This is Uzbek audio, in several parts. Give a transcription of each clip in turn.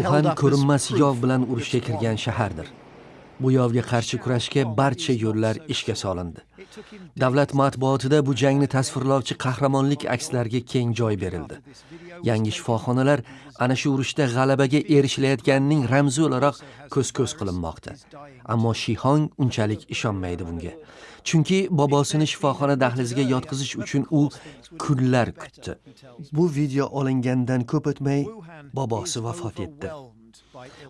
uxan up as ko'rinmas proof yov bilan urushga kirgan shahardir. Bu yovga qarshi kurashga barcha yo'llar ishga solindi. Davlat matbuotida bu jangni tasvirlovchi qahramonlik akslarga keng joy berildi yangi shifoxonalar ana shu urushda g'alabaga erishilayotganining ramzi o'laroq ko'z ko'z qilinmoqda. Ammo shihong unchalik ishonmaydi bunga. Chunki bobosini shifoxona dahliziga yotqizish uchun u kunlar kutdi. Bu video olingandan ko'p o'tmay bobosi vafot etdi.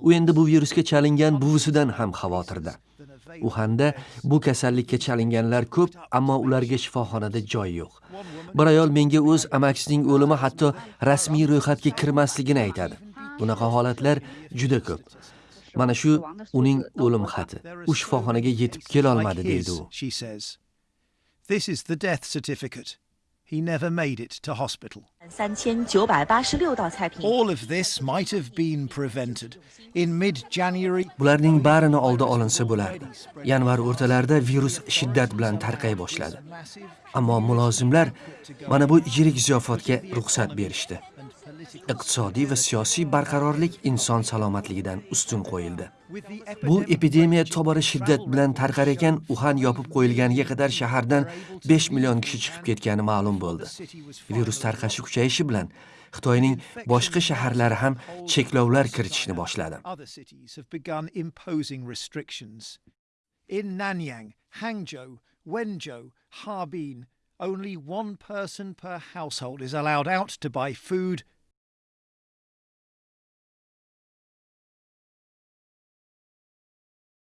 U endi bu virusga chalingan buvisidan ham xavotirda. Uxanda bu kasallikka chalinganlar ko'p ammo ularga shifoxonada joy yo'q bir ayol menga o'z amakisining o'limi hatto rasmiy ro'yxatga kirmasligini aytadi bunaqa holatlar juda ko'p mana shu uning o'lim xati u shifoxonaga yetib kelolmadi Like deydi u. This is the death certificate. he never made it to hospital. All of this might have been prevented. In mid-January, bularning barini oldi olinsa bo'lardi. Yanvar o'rtalarida virus shiddat bilan tarqay boshladi. Ammo mulozimlar mana bu yirik ziyofatga ruxsat berishdi. Iqtisodiy va siyosiy barqarorlik inson salomatligidan ustun qo'yildi. Bu epidemiya tobora shiddat bilan tarqar ekan uxan yopib qo'yilganiga qadar shahardan 5 million kishi chiqib ketgani ma'lum bo'ldi. Virus tarqashi kuchayishi bilan xitoyning boshqa shaharlari ham cheklovlar kiritishni boshladi. In Nanyang, Hangzhou, Wenzhou, Harbin, only one person per household is allowed out to buy food